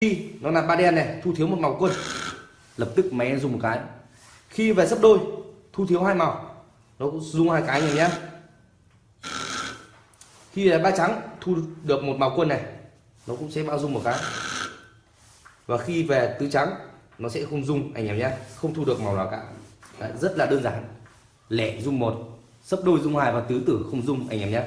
khi nó là ba đen này thu thiếu một màu quân. Lập tức máy dùng một cái. Khi về sấp đôi thu thiếu hai màu. Nó cũng dùng hai cái này nhé. Khi là ba trắng thu được một màu quân này nó cũng sẽ bao dung một cái. Và khi về tứ trắng nó sẽ không dung anh em nhé. Không thu được màu nào cả. Đấy, rất là đơn giản. Lẻ dung một sấp đôi dung hai và tứ tử không dung anh em nhé.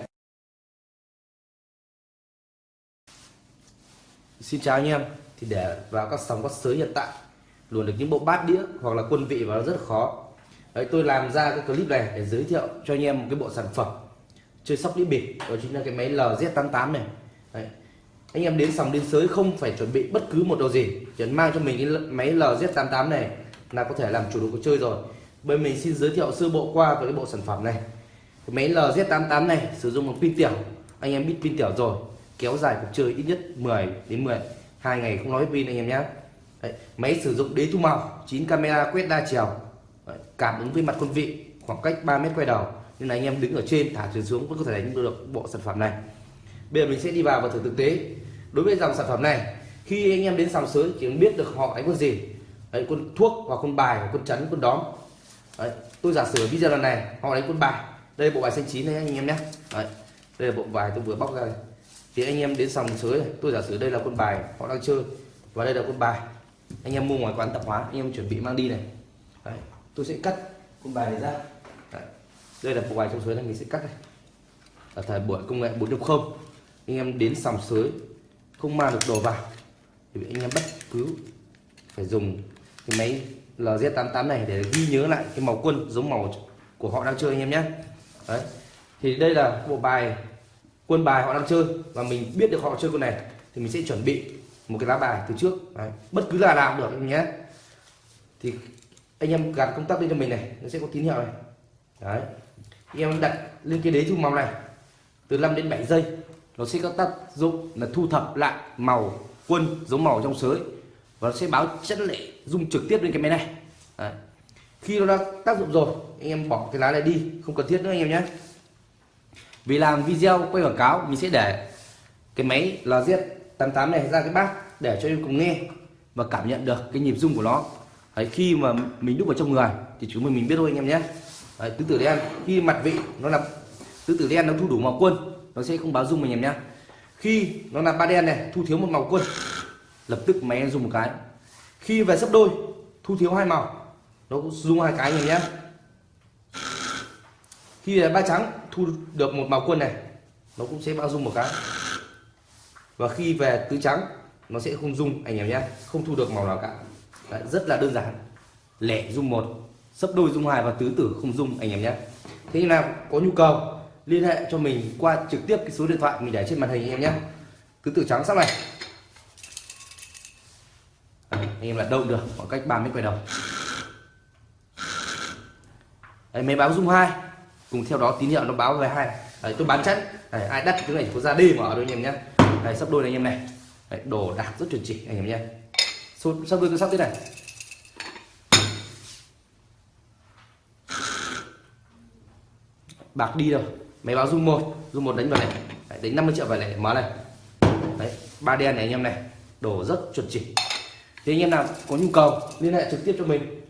Xin chào anh em. Thì để vào các sóng các sới hiện tại luồn được những bộ bát đĩa hoặc là quân vị vào nó rất là khó. Đấy, tôi làm ra cái clip này để giới thiệu cho anh em một cái bộ sản phẩm chơi sóc đĩa bịp đó chính là cái máy LZ88 này. Đấy. anh em đến sòng đến sới không phải chuẩn bị bất cứ một đồ gì chỉ mang cho mình cái máy LZ88 này là có thể làm chủ được cuộc chơi rồi. Bên mình xin giới thiệu sơ bộ qua về cái bộ sản phẩm này. Cái máy LZ88 này sử dụng một pin tiểu anh em biết pin tiểu rồi kéo dài cuộc chơi ít nhất 10 đến 10 hai ngày không nói pin anh em nhé Đấy, máy sử dụng đế thu màu 9 camera quét đa chiều. Đấy, cảm ứng với mặt quân vị khoảng cách 3 mét quay đầu. Nên là anh em đứng ở trên thả chuyển xuống vẫn có thể đánh được bộ sản phẩm này. Bây giờ mình sẽ đi vào và thử thực tế. Đối với dòng sản phẩm này khi anh em đến sòng sới chỉ biết được họ đánh con gì. Đấy, con thuốc hoặc con bài hoặc con chắn con đóm. Đấy, tôi giả sử video lần này họ đánh con bài. Đây là bộ bài xanh chín này anh em nhé đấy, đây là bộ bài tôi vừa bóc ra này thì anh em đến sòng sới này tôi giả sử đây là quân bài họ đang chơi và đây là quân bài. Anh em mua ngoài quán tạp hóa anh em chuẩn bị mang đi này. Đấy, tôi sẽ cắt quân bài này ra. Đấy, đây là bộ bài trong sới này mình sẽ cắt này. Ở thời buổi công nghệ 4.0 anh em đến sòng sới không mang được đồ vào thì anh em bất cứ phải dùng cái máy LZ88 này để ghi nhớ lại cái màu quân giống màu của họ đang chơi anh em nhé. Đấy thì đây là bộ bài quân bài họ đang chơi và mình biết được họ chơi quân này thì mình sẽ chuẩn bị một cái lá bài từ trước đấy. bất cứ là nào được anh nhé thì anh em gạt công tắc lên cho mình này, nó sẽ có tín hiệu này đấy, anh em đặt lên cái đế thu màu này, từ 5 đến 7 giây, nó sẽ có tác dụng là thu thập lại màu quân giống màu trong sới và nó sẽ báo chất lệ, dung trực tiếp lên cái máy này Đấy. khi nó đã tác dụng rồi, anh em bỏ cái lá này đi, không cần thiết nữa anh em nhé vì làm video quay quảng cáo mình sẽ để cái máy LZ88 này ra cái bát để cho em cùng nghe và cảm nhận được cái nhịp rung của nó. Đấy, khi mà mình đúc vào trong người thì chúng mình mình biết thôi anh em nhé. Đấy, tứ tử đen khi mặt vị nó là tứ tử đen nó thu đủ màu quân nó sẽ không báo rung mình em nhé. Khi nó là ba đen này thu thiếu một màu quân lập tức máy dùng một cái. Khi về sấp đôi thu thiếu hai màu nó cũng dùng hai cái này nhé khi ba trắng thu được một màu quân này nó cũng sẽ bao dung một cái. Và khi về tứ trắng nó sẽ không dung anh em nhé không thu được màu nào cả. Đấy, rất là đơn giản. Lẻ dung một sấp đôi dung hai và tứ tử không dung anh em nhé. Thế nào có nhu cầu liên hệ cho mình qua trực tiếp cái số điện thoại mình để trên màn hình anh em nhé. Tứ tử trắng sắp này. Đấy, anh em là đâu được khoảng cách 30 mét quay đầu. Đấy, máy báo dung hai cùng theo đó tín hiệu nó báo về hai Đấy, tôi bán chắc Đấy, ai đắt cái này có ra đi mở đôi anh em nhé Đấy, sắp đôi này anh em này. Đấy, đồ đạc rất chuẩn chỉ anh em nhé sắp đôi tôi sắp thế này. Bạc đi rồi máy báo zoom một. Zoom một đánh vào này. Đấy, đánh 50 triệu vào này mở này. Đấy, ba đen này anh em này. Đồ rất chuẩn chỉ. Thì anh em nào có nhu cầu liên hệ trực tiếp cho mình.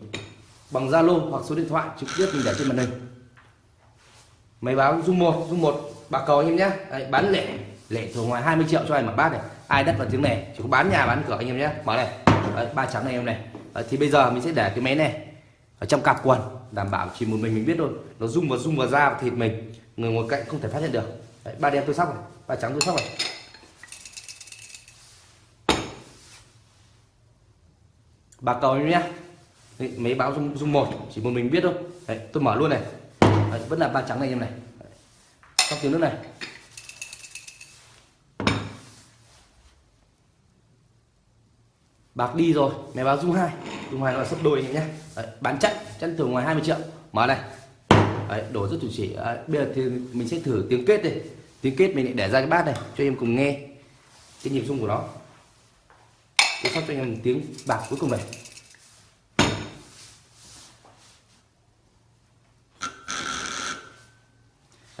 Bằng Zalo hoặc số điện thoại trực tiếp mình để trên màn hình máy báo dung một dung một bạc cầu anh em nhé. Đấy, bán lẻ. Lẻ thường ngoài 20 triệu cho anh một bát này. Ai đất vào tiếng này. Chỉ có bán nhà bán cửa anh em nhé. Mở này. Đấy, ba trắng này em này. Đấy, thì bây giờ mình sẽ để cái máy này ở trong cặp quần đảm bảo chỉ một mình mình biết thôi. Nó rung vào rung vào da và thịt mình. Người ngồi cạnh không thể phát hiện được. Đấy, ba đen tôi sóc này. Ba trắng tôi sóc này. Bạc cầu nhé. Mấy báo dung dung một. Chỉ một mình biết thôi. Đấy, tôi mở luôn này. Đấy, vẫn là ba trắng này em này. Sóc tiếng nước này. Bạc đi rồi mày báo dung hai. Dung hai nó là sấp đôi nhé. Đấy, bán chặn chặn thường ngoài 20 triệu. Mở này. Đấy, đổ rất chuẩn chỉ. Đấy, bây giờ thì mình sẽ thử tiếng kết đây tiếng kết mình lại để ra cái bát này cho em cùng nghe cái nhịp rung của nó. Tôi sắp cho anh em tiếng bạc cuối cùng này.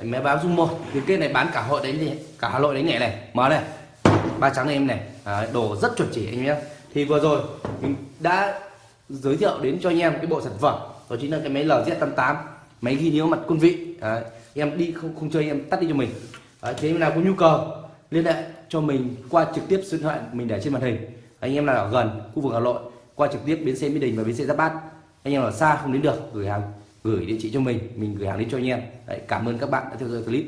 Đấy, máy báo dung một. Tiếng kết này bán cả hội đánh gì? Cả hà nội đánh nhẹ này. Mở này. Ba trắng này em này. Đấy. Đồ rất chuẩn chỉ anh em thì vừa rồi mình đã giới thiệu đến cho anh em cái bộ sản phẩm. Đó chính là cái máy LZ88 máy ghi nhớ mặt quân vị. Đấy, em đi không không chơi em tắt đi cho mình. Đấy, thế nào có nhu cầu liên hệ cho mình qua trực tiếp số điện thoại mình để trên màn hình. Anh em nào ở gần khu vực Hà Nội qua trực tiếp bến xe Mỹ Đình và bến xe Giáp Bát. Anh em ở xa không đến được gửi hàng gửi địa chỉ cho mình mình gửi hàng đến cho anh em Đấy, cảm ơn các bạn đã theo dõi clip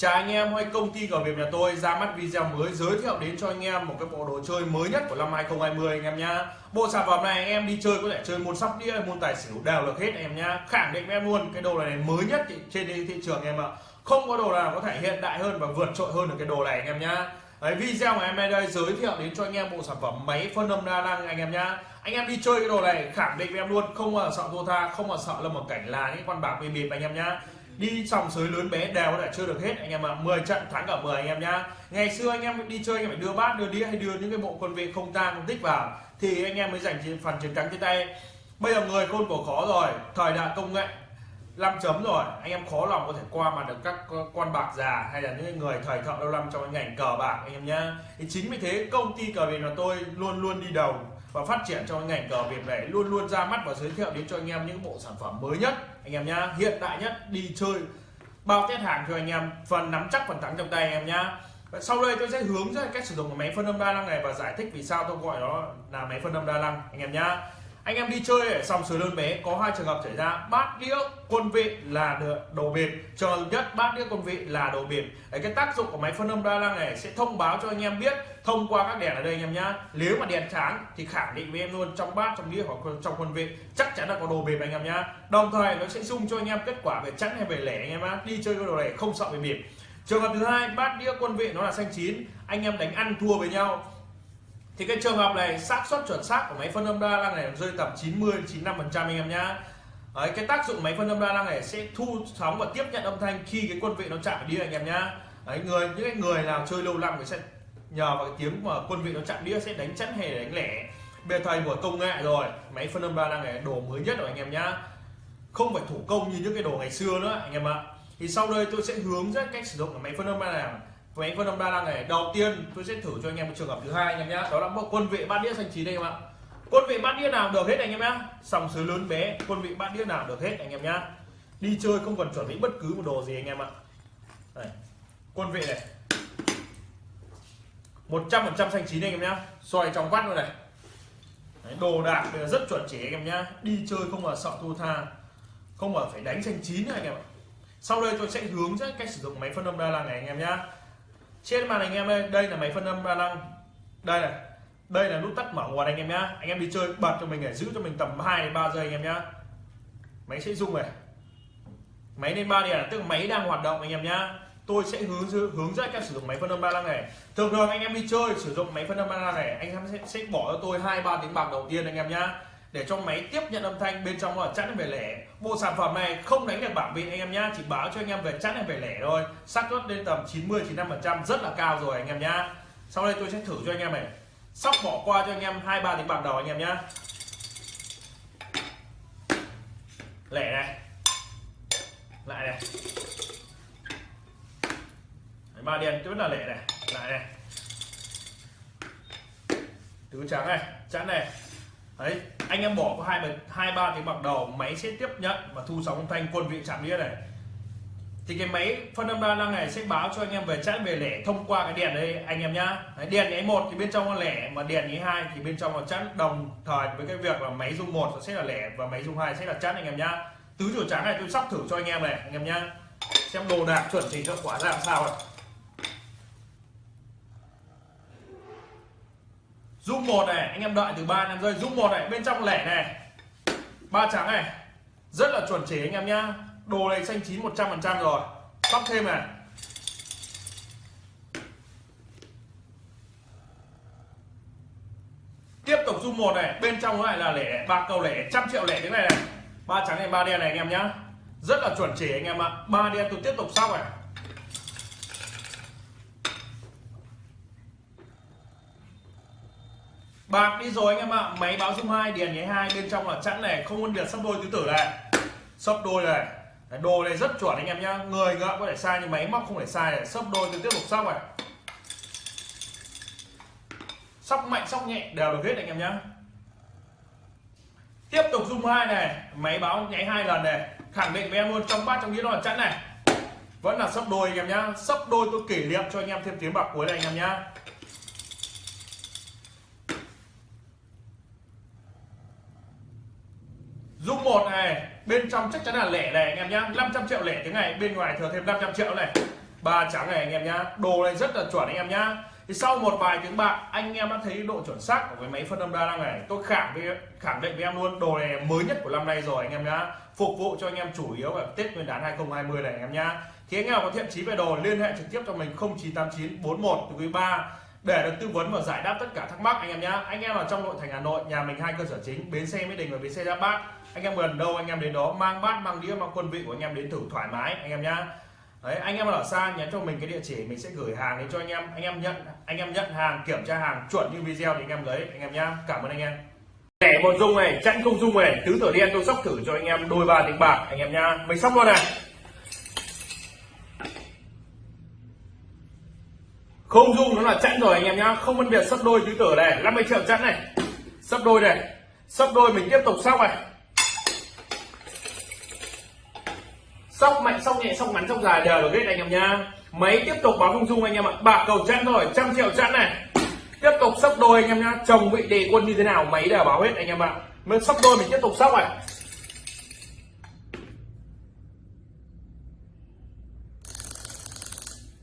Chào anh em, hay công ty cờ nghiệp nhà tôi ra mắt video mới giới thiệu đến cho anh em một cái bộ đồ chơi mới nhất của năm 2020 anh em nhá. Bộ sản phẩm này anh em đi chơi có thể chơi môn sóc đĩa, môn tài xỉu đều được hết anh em nhá. Khẳng định em luôn cái đồ này mới nhất trên thị trường em ạ. Không có đồ nào có thể hiện đại hơn và vượt trội hơn được cái đồ này anh em nhá. Đấy, video của em đây giới thiệu đến cho anh em bộ sản phẩm máy phân âm đa năng anh em nhá. Anh em đi chơi cái đồ này khẳng định với em luôn không mà sợ thua tha, không mà sợ là một cảnh là những con bạc bị bịp anh em nhá đi sòng sới lớn bé đều có thể chơi được hết anh em ạ à. 10 trận thắng cả 10 anh em nhá ngày xưa anh em đi chơi anh em phải đưa bát đưa đĩa hay đưa những cái bộ quân vị không tang không tích vào thì anh em mới giành phần chiến thắng trên tay bây giờ người khôn cổ khó rồi thời đại công nghệ 5 chấm rồi. Anh em khó lòng có thể qua mặt được các quan bạc già hay là những người thời thợ lâu năm trong cái ngành cờ bạc, anh em nhá. Thì chính vì thế, công ty cờ việt của tôi luôn luôn đi đầu và phát triển trong ngành cờ Việt này, luôn luôn ra mắt và giới thiệu đến cho anh em những bộ sản phẩm mới nhất, anh em nhá. Hiện đại nhất, đi chơi, bao test hàng cho anh em, phần nắm chắc, phần thắng trong tay anh em nhá. Sau đây tôi sẽ hướng dẫn cách sử dụng máy phân âm đa năng này và giải thích vì sao tôi gọi nó là máy phân âm đa năng, anh em nhá anh em đi chơi ở sòng sới lớn bé. Có hai trường hợp xảy ra. Bát đĩa quân vị là đồ biệt trường hợp nhất bát đĩa quân vị là đồ biệt Đấy, cái tác dụng của máy phân âm đa năng này sẽ thông báo cho anh em biết thông qua các đèn ở đây anh em nhá. Nếu mà đèn sáng thì khẳng định với em luôn trong bát trong đĩa hoặc trong quân vị chắc chắn là có đồ biệt anh em nhá. Đồng thời nó sẽ dung cho anh em kết quả về chẵn hay về lẻ anh em á. đi chơi cái đồ này không sợ về bịp trường hợp thứ hai bát đĩa quân vị nó là xanh chín. Anh em đánh ăn thua với nhau thì cái trường hợp này xác suất chuẩn xác của máy phân âm đa năng này rơi tầm 90 95 phần trăm anh em nhá. Đấy, cái tác dụng máy phân âm đa năng này sẽ thu sóng và tiếp nhận âm thanh khi cái quân vị nó chạm đi đĩa anh em nhá. Đấy, người những cái người nào chơi lâu năm thì sẽ nhờ vào cái tiếng mà quân vị nó chạm đĩa sẽ đánh chắn hề đánh lẻ. Bề thầy của công nghệ rồi máy phân âm đa năng này đồ mới nhất rồi anh em nhá. Không phải thủ công như những cái đồ ngày xưa nữa anh em ạ. Thì sau đây tôi sẽ hướng dẫn cách sử dụng của máy phân âm đa năng với anh phân âm đa năng này đầu tiên tôi sẽ thử cho anh em một trường hợp thứ hai anh em nhé đó là một quân vị bát đĩa xanh chín đây em ạ quân vị bát đĩa nào được hết anh em nhá sòng sới lớn bé quân vị bát đĩa nào được hết anh em nhá đi chơi không cần chuẩn bị bất cứ một đồ gì anh em ạ đây. quân vị này 100% xanh chín anh em nhá xoay trong vắt luôn này Đấy, đồ đạc rất chuẩn chỉ anh em nhá đi chơi không mà sợ thua tha không mà phải đánh xanh chín anh em ạ sau đây tôi sẽ hướng dẫn cách sử dụng máy phân âm đa năng này anh em nhá trên màn hình em đây đây là máy phân âm đa năng. Đây này đây là nút tắt mở nguồn anh em nhá. Anh em đi chơi bật cho mình để giữ cho mình tầm 2 3 giây anh em nhá. Máy sẽ rung này. Máy lên ba đèn tức là máy đang hoạt động anh em nhá. Tôi sẽ hướng hướng dẫn các sử dụng máy phân âm ba năng này. Thường thường anh em đi chơi sử dụng máy phân âm ba năng này anh em sẽ, sẽ bỏ cho tôi hai ba tiếng bạc đầu tiên anh em nhá để cho máy tiếp nhận âm thanh bên trong là chẵn về lẻ. Bộ sản phẩm này không đánh được bảng vị anh em nhá, chỉ báo cho anh em về chẵn hay về lẻ thôi. Xác suất lên tầm 90 95 phần trăm, rất là cao rồi anh em nhá. Sau đây tôi sẽ thử cho anh em này. Sóc bỏ qua cho anh em hai, ba tiếng bạc đầu anh em nhá. Lẻ này. Lại này. Ba đen vẫn là lẻ này. Lại này. Tứ trắng này chẵn này đấy anh em bỏ có hai hai ba cái bạc đầu máy sẽ tiếp nhận và thu sóng âm thanh quân vị chạm đĩa này. Thì cái máy phân âm đa năng này sẽ báo cho anh em về chẵn về lẻ thông qua cái đèn đây anh em nhá. Đấy, đèn nháy một thì bên trong là lẻ mà đèn nháy hai thì bên trong là chẵn đồng thời với cái việc là máy dung một sẽ là lẻ và máy dung hai sẽ là chẵn anh em nhá. Tứ chủ trắng này tôi sắp thử cho anh em này anh em nhá. Xem đồ đạc chuẩn chỉnh cho quả ra làm sao này dung một này, anh em đợi từ 3 năm giây. Dung một này, bên trong lẻ này. Ba trắng này. Rất là chuẩn chỉ anh em nhá. Đồ này xanh chín 100 phần trăm rồi. Sóc thêm này. Tiếp tục dung một này. Bên trong lại là lẻ, ba cầu lẻ, trăm triệu lẻ thế này này. Ba trắng này, ba đen này anh em nhá. Rất là chuẩn chỉ anh em ạ. Ba đen tôi tiếp tục sóc này. Bạc đi rồi anh em ạ. Máy báo dung hai điền nháy hai, bên trong là chẵn này. Không phân biệt sắp đôi tứ tử này. Sắp đôi này. Đồ này rất chuẩn anh em nhá. Người ngựa có thể sai nhưng máy móc không thể sai này. Sắp đôi tôi tiếp tục sóc này. Sóc mạnh sóc nhẹ, đều được hết anh em nhá. Tiếp tục dung hai này. Máy báo nháy hai lần này. Khẳng định với em luôn, trong bát, trong đĩa nó là chẵn này. Vẫn là sấp đôi anh em nhá. Sấp đôi tôi kỷ niệm cho anh em thêm tiếng bạc cuối này anh em nhá Dung một này, bên trong chắc chắn là lẻ này, anh em nhá. 500 triệu lẻ tiếng này, bên ngoài thừa thêm 500 triệu này. Ba trắng này, anh em nhá. Đồ này rất là chuẩn, anh em nhá. Thì sau một vài tiếng bạc, anh em đã thấy độ chuẩn xác của cái máy phân âm đa năng này. Tôi khẳng với khẳng định với em luôn, đồ này mới nhất của năm nay rồi, anh em nhá. Phục vụ cho anh em chủ yếu ở Tết Nguyên đán 2020 này, anh em nhá. Thì anh em có thiện chí về đồ, liên hệ trực tiếp cho mình 0989 41 quý 3 để được tư vấn và giải đáp tất cả thắc mắc anh em nhé. anh em ở trong nội thành Hà Nội nhà mình hai cơ sở chính bến xe Mỹ Đình và bến xe Giáp Bát anh em gần đâu anh em đến đó mang bát mang đĩa mang quân vị của anh em đến thử thoải mái anh em nhá Đấy, anh em ở xa nhắn cho mình cái địa chỉ mình sẽ gửi hàng đến cho anh em anh em nhận anh em nhận hàng kiểm tra hàng chuẩn như video thì anh em lấy anh em nhá cảm ơn anh em thẻ một dung này chẵn không dung này tứ tử đen tôi sóc thử cho anh em đôi ba tiếng bạc anh em nhá mình sóc luôn này không dung nó là chẵn rồi anh em nhá. Không phân biệt sấp đôi tứ tử này. 50 triệu chẵn này. Sấp đôi này. Sấp đôi mình tiếp tục sóc này. Sóc mạnh, sóc nhẹ, sóc ngắn, sóc dài đều được hết anh em nhá. Máy tiếp tục báo không dung anh em ạ. Bạc cầu chẵn rồi trăm triệu chẵn này. Tiếp tục sấp đôi anh em nhá. Chồng vị đề quân như thế nào, máy đều báo hết anh em ạ. Mới sóc đôi mình tiếp tục sóc này.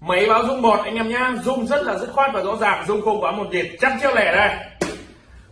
Máy báo dung một, anh em nhá. Dung rất là dứt khoát và rõ ràng. Dung không quá một nhịp chắc triệu lẻ đây.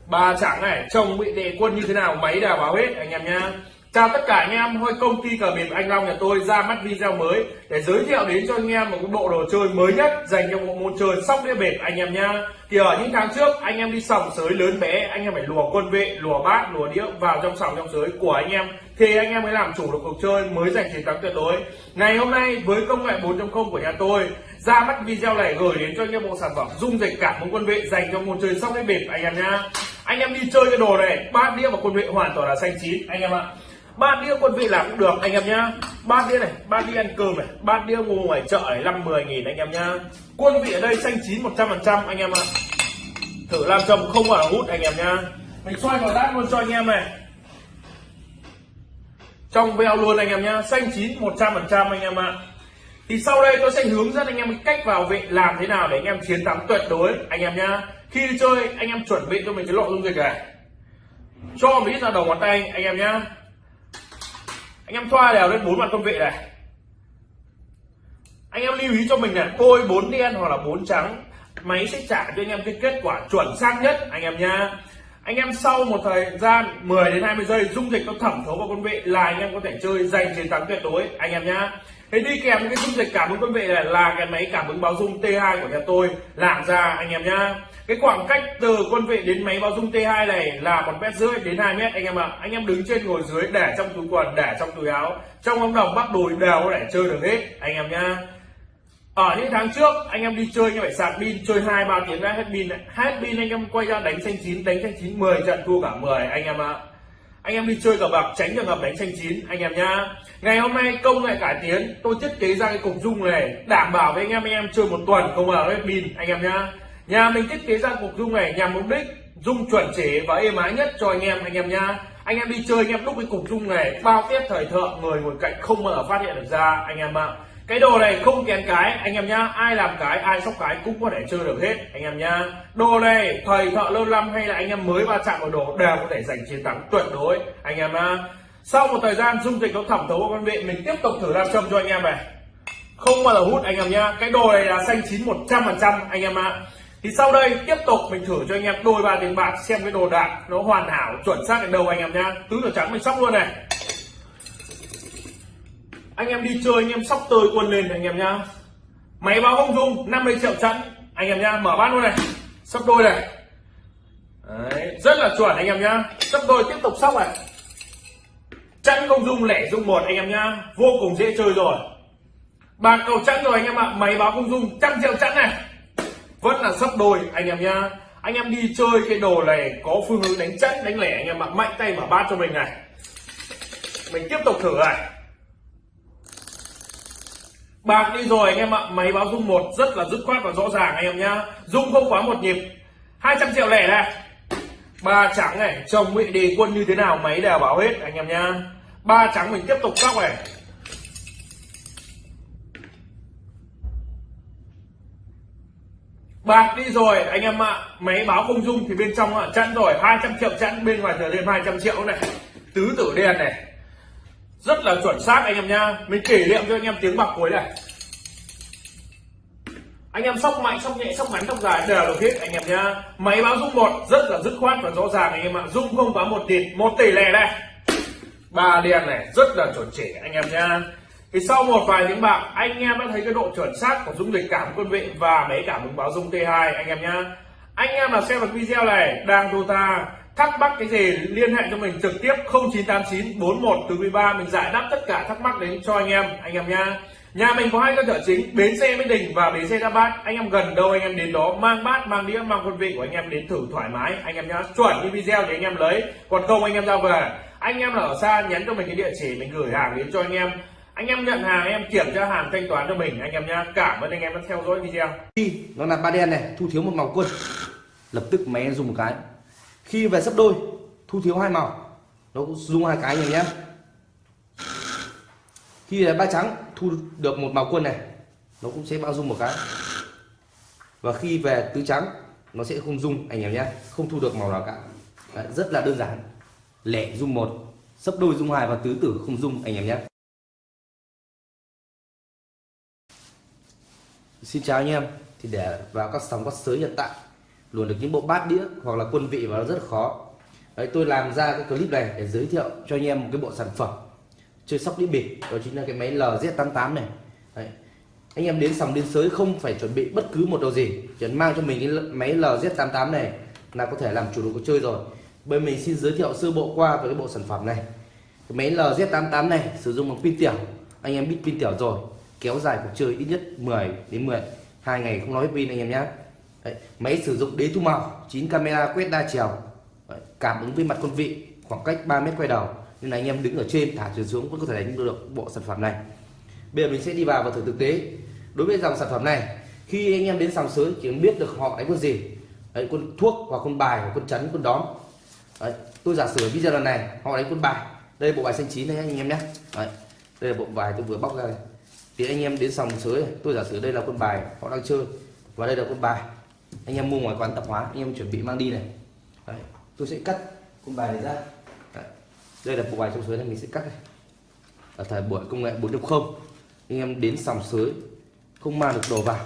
Bà chẳng này, chồng bị đệ quân như thế nào máy đều báo hết, anh em nhá. Chào tất cả anh em hôm công ty cờ bịp anh long nhà tôi ra mắt video mới để giới thiệu đến cho anh em một cái bộ đồ chơi mới nhất dành cho bộ môn chơi sóc đĩa bịp anh em nhá. Thì ở những tháng trước, anh em đi sòng sới lớn bé, anh em phải lùa quân vệ, lùa bát, lùa đĩa vào trong sòng trong sới của anh em thì anh em mới làm chủ được cuộc chơi, mới giành chiến thắng tuyệt đối. Ngày hôm nay, với công nghệ 4.0 của nhà tôi, ra mắt video này gửi đến cho anh em bộ sản phẩm dung dịch cảm ứng quân vệ dành cho môn chơi sóc đĩa bịp, anh em nhá. Anh em đi chơi cái đồ này bát đĩa và quân vệ hoàn toàn là xanh chín, anh em ạ. Ba đĩa quân vị làm cũng được, anh em nhá. Ba đĩa này, ba đĩa ăn cơm này, ba đĩa mua ngoài chợ này, năm mười nghìn, anh em nhá. Quân vị ở đây xanh chín một trăm phần trăm, anh em ạ. Thử làm chồng không vào hút, anh em nhá. Mình xoay vào đát luôn cho anh em này trong veo luôn anh em nhá, xanh chín một trăm phần trăm anh em ạ. Thì sau đây tôi sẽ hướng dẫn anh em cách vào vị làm thế nào để anh em chiến thắng tuyệt đối, anh em nhá. Khi đi chơi, anh em chuẩn bị cho mình cái lọ dung dịch này cho một ít ra đầu ngón tay, anh em nhá. Anh em thoa đều lên bốn mặt công vị này. Anh em lưu ý cho mình là tôi bốn đen hoặc là bốn trắng, máy sẽ trả cho anh em cái kết quả chuẩn xác nhất, anh em nha anh em sau một thời gian 10 đến 20 giây, dung dịch nó thẩm thấu vào con vị là anh em có thể chơi giành chiến thắng tuyệt đối, anh em nhá. Thế đi kèm cái dung dịch cảm ứng con vị này là cái máy cảm ứng báo dung T2 của nhà tôi làm ra, anh em nhá. Cái khoảng cách từ quân vị đến máy báo dung T2 này là một mét rưỡi đến 2 mét, anh em ạ. À. anh em đứng trên ngồi dưới để trong túi quần, để trong túi áo. Trong ống đồng bắt đùi đều có thể chơi được hết, anh em nhá ở những tháng trước, anh em đi chơi như vậy sạc pin, chơi hai, ba tiếng đã hết pin hết pin anh em quay ra đánh xanh chín, đánh xanh chín 10 trận thua cả 10 anh em ạ. À. anh em đi chơi cờ bạc, tránh trường hợp đánh xanh chín, anh em nhá. Ngày hôm nay công nghệ cải tiến, tôi thiết kế ra cái cục dung này, đảm bảo với anh em anh em chơi một tuần không vào hết pin, anh em nhá. Nhà mình thiết kế ra cục dung này nhằm mục đích dung chuẩn chỉ và êm ái nhất cho anh em anh em nhá. Anh em đi chơi, anh em lúc cái cục dung này, bao tiếp thời thượng người ngồi cạnh không mở phát hiện được ra, anh em ạ cái đồ này không kén cái, anh em nhá. Ai làm cái, ai sóc cái cũng có thể chơi được hết, anh em nhá. Đồ này thời thợ, lâu năm hay là anh em mới va chạm vào đồ đều có thể giành chiến thắng tuyệt đối, anh em nhá. Sau một thời gian dung dịch nó thẩm thấu vào con vị mình tiếp tục thử làm châm cho anh em này. Không bao giờ hút, anh em nhá. Cái đồ này là xanh chín một trăm phần trăm, anh em ạ. Thì sau đây tiếp tục mình thử cho anh em đôi ba tiền bạc xem cái đồ đạc nó hoàn hảo, chuẩn xác đến đâu, anh em nhá. Tứ đồ trắng mình sóc luôn này anh em đi chơi anh em sóc tơi quân lên anh em nhá. Máy báo không dung 50 triệu chẵn anh em nhá mở bát luôn này. Sóc đôi này. Đấy, rất là chuẩn anh em nhá. Sóc đôi tiếp tục sóc này. Chẵn không dung lẻ dung một anh em nhá. Vô cùng dễ chơi rồi. Bạc cầu chẵn rồi anh em ạ. Máy báo không dung trăm triệu chẵn này. Vẫn là sóc đôi anh em nhá. Anh em đi chơi cái đồ này có phương hướng đánh chẵn đánh lẻ anh em ạ. Mạnh tay mở bát cho mình này. Mình tiếp tục thử này bạc đi rồi anh em ạ, máy báo dung một rất là dứt khoát và rõ ràng anh em nhá. Dung không quá một nhịp. 200 triệu lẻ này ba trắng này, chồng bị đề quân như thế nào máy đều báo hết anh em nhá. Ba trắng mình tiếp tục sóc này bạc đi rồi, anh em ạ. Máy báo không dung thì bên trong ạ, chẵn rồi. 200 triệu chẵn, bên ngoài trở lên 200 triệu này. Tứ tử đen này rất là chuẩn xác anh em nhá mình kỷ niệm cho anh em tiếng bạc cuối này. Anh em sóc mạnh sóc nhẹ sóc ngắn sóc dài đều được hết anh em nhá máy báo dung một rất là dứt khoát và rõ ràng anh em ạ. Dung không báo một tỷ một tỷ lẻ đây, ba đen này rất là chuẩn chỉ anh em nhá thì sau một vài tiếng bạc anh em đã thấy cái độ chuẩn xác của dung lịch cảm quân vị và máy cảm ứng báo dung T2 anh em nhá anh em là xem được video này đang đô ta thắc mắc cái gì liên hệ cho mình trực tiếp 0989 41 từ 13 mình giải đáp tất cả thắc mắc đến cho anh em anh em nha nhà mình có hai cơ sở chính, bến xe Mỹ Đình và bến xe Đa Bát anh em gần đâu anh em đến đó, mang bát, mang đĩa, mang quân vị của anh em đến thử thoải mái. Anh em nhá, chuẩn như video để anh em lấy. Còn không, anh em ra về. Anh em là ở xa nhắn cho mình cái địa chỉ, mình gửi hàng đến cho anh em. Anh em nhận hàng em kiểm tra hàng thanh toán cho mình, anh em nhá. Cảm ơn anh em đã theo dõi video. Đi nó là ba đen này, thu thiếu một màu quân. Lập tức máy em dùng một cái khi về sấp đôi thu thiếu hai màu. Nó cũng dùng hai cái này nhé. Khi là ba trắng thu được một màu quân này nó cũng sẽ bao dung một cái. Và khi về tứ trắng nó sẽ không dung anh em nhé không thu được màu nào cả. Đấy, rất là đơn giản. Lẻ dung một sấp đôi dung hai và tứ tử không dung anh em nhé. Xin chào anh em. Thì để vào các sóng các sới hiện tại luôn được những bộ bát đĩa hoặc là quân vị vào nó rất là khó. Đấy, tôi làm ra cái clip này để giới thiệu cho anh em một cái bộ sản phẩm chơi sóc đĩa bịp đó chính là cái máy LZ88 này. Đấy. anh em đến sòng đến sới không phải chuẩn bị bất cứ một đồ gì chỉ mang cho mình cái máy LZ88 này là có thể làm chủ được cuộc chơi rồi. Bên mình xin giới thiệu sơ bộ qua về cái bộ sản phẩm này. Cái máy LZ88 này sử dụng bằng pin tiểu anh em biết pin tiểu rồi kéo dài cuộc chơi ít nhất 10 đến 10 hai ngày không nói pin anh em nhé Đấy, máy sử dụng đế thu màu 9 camera quét đa chiều. Đấy, cảm ứng với mặt con vị khoảng cách 3 mét quay đầu. Nên là anh em đứng ở trên thả chuyển xuống vẫn có thể đánh được bộ sản phẩm này. Bây giờ mình sẽ đi vào và thử thực tế. Đối với dòng sản phẩm này khi anh em đến sòng sới chỉ biết được họ đánh con gì. Đấy, con thuốc hoặc con bài hoặc con chấn, con đóm. Đấy, tôi giả sử video lần này họ đánh con bài. Đây bộ bài xanh chín này anh em nhé. Đấy, đây là bộ bài tôi vừa bóc ra này thì anh em đến sòng sới tôi giả sử đây là con bài họ đang chơi. Và đây là con bài anh em mua ngoài quán tạp hóa anh em chuẩn bị mang đi này. Đấy, tôi sẽ cắt con bài này ra. Đấy, đây là bộ bài trong sới này mình sẽ cắt này. Ở thời buổi công nghệ 4.0 anh em đến sòng sới không mang được đồ vào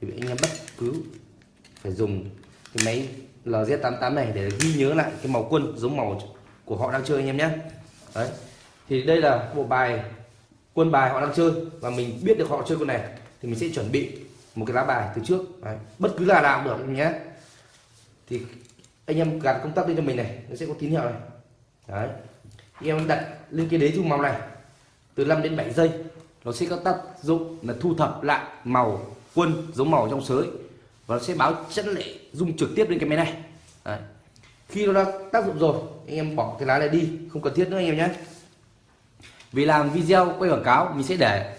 thì anh em bất cứ phải dùng cái máy LZ88 này để ghi nhớ lại cái màu quân giống màu của họ đang chơi anh em nhé. Đấy thì đây là bộ bài quân bài họ đang chơi và mình biết được họ chơi con này thì mình sẽ chuẩn bị một cái lá bài từ trước Đấy. bất cứ là nào cũng được, nhé thì anh em gạt công tắc lên cho mình này, nó sẽ có tín hiệu này Đấy. anh em đặt lên cái đế dung màu này, từ 5 đến 7 giây, nó sẽ có tác dụng là thu thập lại màu quân giống màu trong sới, và nó sẽ báo chất lệ, dung trực tiếp lên cái máy này Đấy. khi nó đã tác dụng rồi, anh em bỏ cái lá này đi, không cần thiết nữa anh em nhé vì làm video quay quảng cáo, mình sẽ để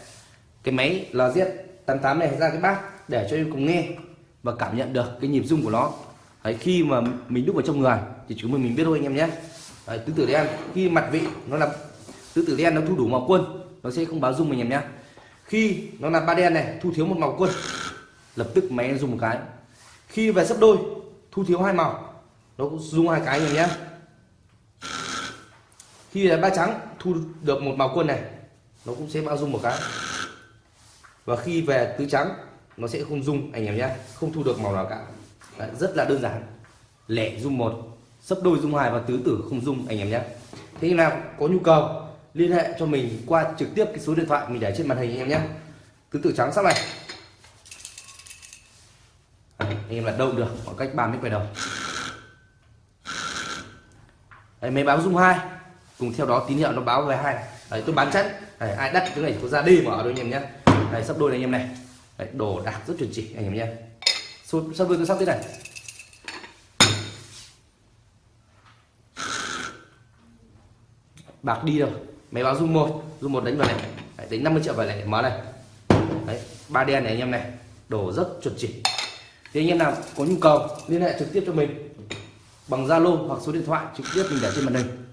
cái máy 88 này ra cái bát để cho em cùng nghe và cảm nhận được cái nhịp rung của nó. Đấy, khi mà mình đúc vào trong người thì chúng mình mình biết thôi anh em nhé. Đấy, tứ tử đen khi mặt vị nó là tứ tử đen nó thu đủ màu quân nó sẽ không báo rung mình em nhé. Khi nó là ba đen này thu thiếu một màu quân lập tức máy dùng một cái. Khi về sấp đôi thu thiếu hai màu nó cũng dùng hai cái anh em nhé. Khi là ba trắng thu được một màu quân này nó cũng sẽ bao dung một cái và khi về tứ trắng nó sẽ không dung anh em nhé không thu được màu nào cả. Đấy, rất là đơn giản. Lẻ dung một sấp đôi dung hai và tứ tử không dung anh em nhé. Thế nào có nhu cầu liên hệ cho mình qua trực tiếp cái số điện thoại mình để trên màn hình anh em nhé. Tứ tử trắng sắp này. Anh em là đâu được khoảng cách 3 mét quay đầu. Đấy, máy báo dung hai. Cùng theo đó tín hiệu nó báo về hai Đấy, tôi bán chắc. Đấy, ai đắt cái này có ra đi mở đôi anh em nhé đây sắp đôi này anh em này. Đấy, đồ đạc rất chuẩn chỉ anh em nhé. Sắp đôi tôi sắp thế này? Bạc đi rồi máy báo zoom một zoom một đánh vào này. Đấy, đánh 50 triệu vào này mở này. Đấy, ba đen này anh em này. Đồ rất chuẩn chỉ. Thì anh em nào có nhu cầu liên hệ trực tiếp cho mình. Bằng Zalo hoặc số điện thoại trực tiếp mình để trên màn hình.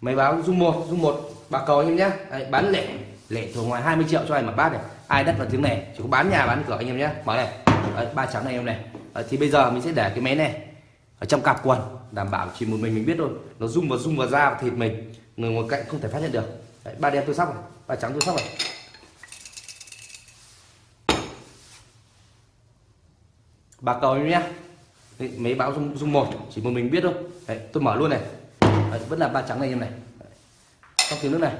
Máy báo zoom một zoom một bạc cầu anh em nhé. Đấy, bán lẻ lẻ thường ngoài 20 triệu cho anh một bát này. Ai đất vào tiếng này chỉ có bán nhà bán cửa anh em nhé. Mở này. Đấy, ba trắng này em này. Đấy, thì bây giờ mình sẽ để cái máy này ở trong cặp quần đảm bảo chỉ một mình mình biết thôi. Nó rung vào rung vào da và thịt mình người ngồi cạnh không thể phát hiện được. Đấy, ba đen tôi sóc này ba trắng tôi sóc này. Bà cầu em nhé. Đấy, mấy báo rung rung một chỉ một mình biết thôi. Đấy, tôi mở luôn này. Đấy, vẫn là ba trắng này em này. Trong tiếng nước này.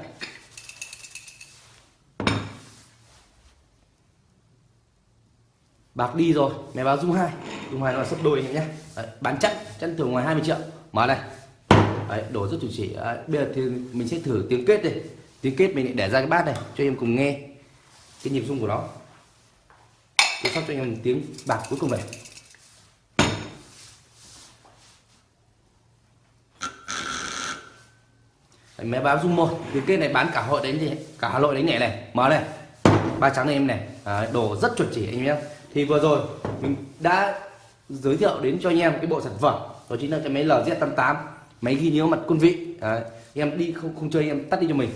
Bạc đi rồi mẹ báo dung hai. Dung hai nó là sấp đôi nhé. Đấy, bán chắc chắn thường ngoài 20 triệu. Mở này. Đấy, đổ rất chủ chỉ. Đấy, bây giờ thì mình sẽ thử tiếng kết đây tiếng kết mình để ra cái bát này cho em cùng nghe cái nhịp rung của nó. Tôi sắp cho anh em tiếng bạc cuối cùng này. Đấy, mẹ báo dung một. Tiếng kết này bán cả hội đánh gì cả hà nội đánh nhẹ này. Mở này. Ba trắng này em này. Đấy, đồ rất chuẩn chỉ anh em nhé thì vừa rồi mình đã giới thiệu đến cho anh em cái bộ sản phẩm đó chính là cái máy LZ88 máy ghi nhớ mặt quân vị. Đấy, em đi không không chơi em tắt đi cho mình.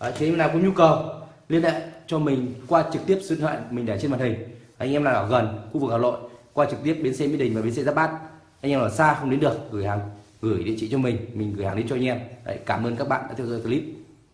Đấy, thế em nào có nhu cầu liên hệ cho mình qua trực tiếp số điện thoại mình để trên màn hình. Anh em nào ở gần khu vực Hà Nội qua trực tiếp bến xe Mỹ Đình và bến xe Giáp Bát. Anh em ở xa không đến được gửi hàng gửi địa chỉ cho mình mình gửi hàng đến cho anh em. Đấy, cảm ơn các bạn đã theo dõi clip.